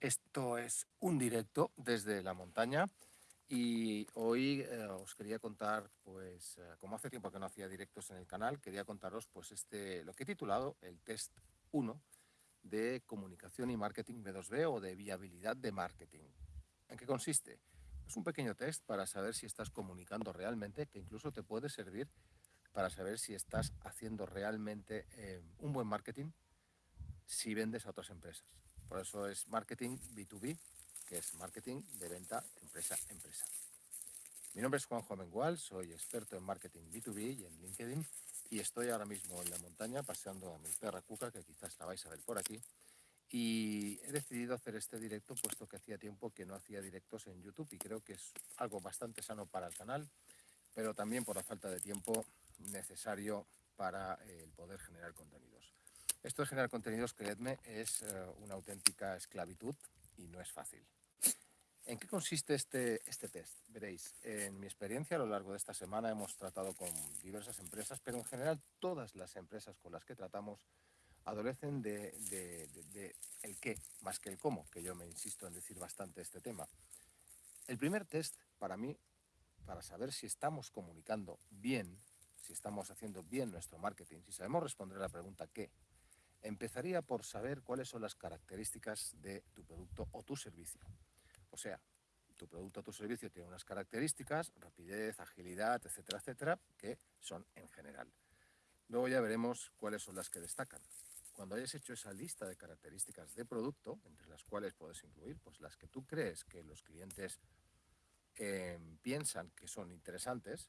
Esto es un directo desde la montaña y hoy eh, os quería contar, pues, eh, como hace tiempo que no hacía directos en el canal, quería contaros, pues, este, lo que he titulado el test 1 de comunicación y marketing B2B o de viabilidad de marketing. ¿En qué consiste? Es un pequeño test para saber si estás comunicando realmente, que incluso te puede servir para saber si estás haciendo realmente eh, un buen marketing si vendes a otras empresas. Por eso es marketing B2B, que es marketing de venta empresa a empresa. Mi nombre es Juanjo Mengual, soy experto en marketing B2B y en LinkedIn y estoy ahora mismo en la montaña paseando a mi perra Cuca, que quizás la vais a ver por aquí. Y he decidido hacer este directo puesto que hacía tiempo que no hacía directos en YouTube y creo que es algo bastante sano para el canal, pero también por la falta de tiempo necesario para el poder generar contenidos. Esto de generar contenidos, creedme, es eh, una auténtica esclavitud y no es fácil. ¿En qué consiste este, este test? Veréis, en mi experiencia a lo largo de esta semana hemos tratado con diversas empresas, pero en general todas las empresas con las que tratamos adolecen de, de, el qué más que el cómo, que yo me insisto en decir bastante este tema. El primer test para mí, para saber si estamos comunicando bien, si estamos haciendo bien nuestro marketing, si sabemos responder a la pregunta qué, Empezaría por saber cuáles son las características de tu producto o tu servicio. O sea, tu producto o tu servicio tiene unas características, rapidez, agilidad, etcétera, etcétera, que son en general. Luego ya veremos cuáles son las que destacan. Cuando hayas hecho esa lista de características de producto, entre las cuales puedes incluir pues, las que tú crees que los clientes em, piensan que son interesantes,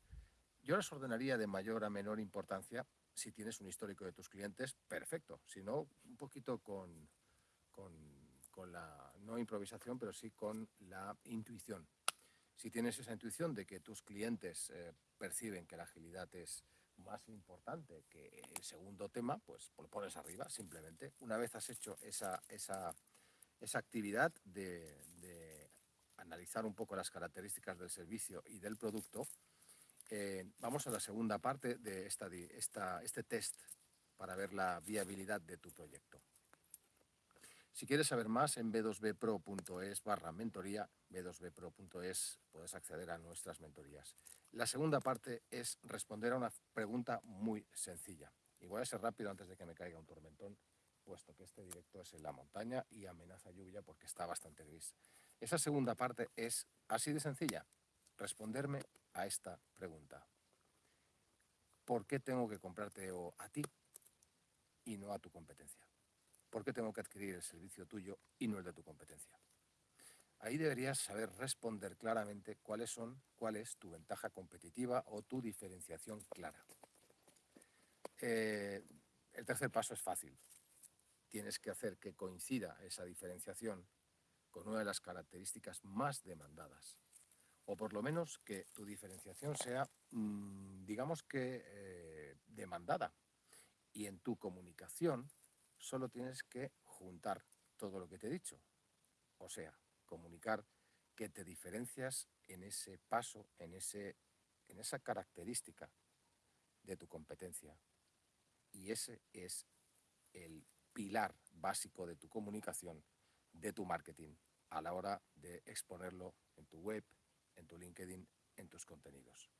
yo las ordenaría de mayor a menor importancia si tienes un histórico de tus clientes, perfecto. Si no, un poquito con, con, la, no improvisación, pero sí con la intuición. Si tienes esa intuición de que tus clientes eh, perciben que la agilidad es más importante que el segundo tema, pues lo pones arriba simplemente. Una vez has hecho esa, esa, esa actividad de analizar un poco las características del servicio y del producto, eh, vamos a la segunda parte de esta, este test para ver la viabilidad de tu proyecto. Si quieres saber más, en b2bpro.es barra mentoría, b2bpro.es puedes acceder a nuestras mentorías. La segunda parte es responder a una pregunta muy sencilla. Voy a ser rápido antes de que me caiga un tormentón, puesto que este directo es en la montaña y amenaza lluvia porque está bastante gris. Esa segunda parte es así de sencilla responderme a esta pregunta. ¿Por qué tengo que comprarte a ti y no a tu competencia? ¿Por qué tengo que adquirir el servicio tuyo y no el de tu competencia? Ahí deberías saber responder claramente cuáles son, cuál es tu ventaja competitiva o tu diferenciación clara. Eh, el tercer paso es fácil. Tienes que hacer que coincida esa diferenciación con una de las características más demandadas o por lo menos que tu diferenciación sea, mm, digamos que, eh, demandada. Y en tu comunicación solo tienes que juntar todo lo que te he dicho. O sea, comunicar que te diferencias en ese paso, en, ese, en esa característica de tu competencia. Y ese es el pilar básico de tu comunicación, de tu marketing, a la hora de exponerlo en tu web, en tu LinkedIn, en tus contenidos.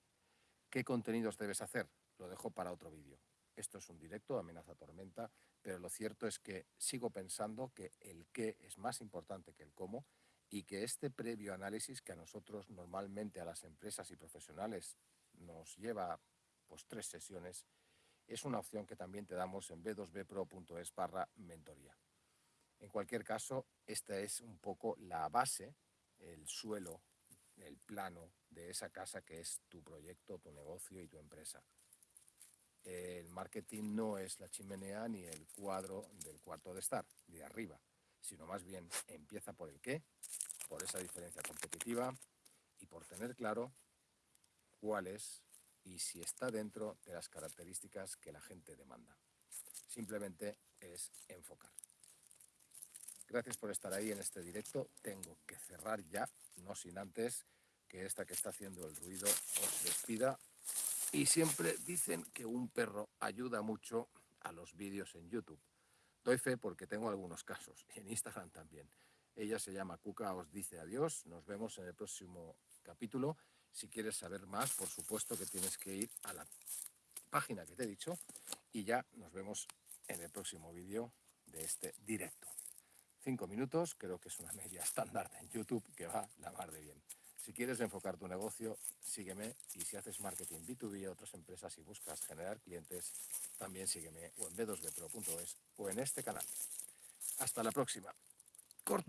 ¿Qué contenidos debes hacer? Lo dejo para otro vídeo. Esto es un directo, amenaza tormenta, pero lo cierto es que sigo pensando que el qué es más importante que el cómo y que este previo análisis que a nosotros normalmente a las empresas y profesionales nos lleva pues tres sesiones, es una opción que también te damos en b2bpro.es barra mentoría. En cualquier caso, esta es un poco la base, el suelo el plano de esa casa que es tu proyecto, tu negocio y tu empresa. El marketing no es la chimenea ni el cuadro del cuarto de estar, de arriba, sino más bien empieza por el qué, por esa diferencia competitiva y por tener claro cuál es y si está dentro de las características que la gente demanda. Simplemente es enfocar. Gracias por estar ahí en este directo. Tengo que cerrar ya, no sin antes que esta que está haciendo el ruido os despida. Y siempre dicen que un perro ayuda mucho a los vídeos en YouTube. Doy fe porque tengo algunos casos, y en Instagram también. Ella se llama Cuca, os dice adiós. Nos vemos en el próximo capítulo. Si quieres saber más, por supuesto que tienes que ir a la página que te he dicho y ya nos vemos en el próximo vídeo de este directo. Cinco minutos, creo que es una media estándar en YouTube que va la mar de bien. Si quieres enfocar tu negocio, sígueme y si haces marketing B2B a otras empresas y buscas generar clientes, también sígueme o en b2bpro.es o en este canal. Hasta la próxima. Corto.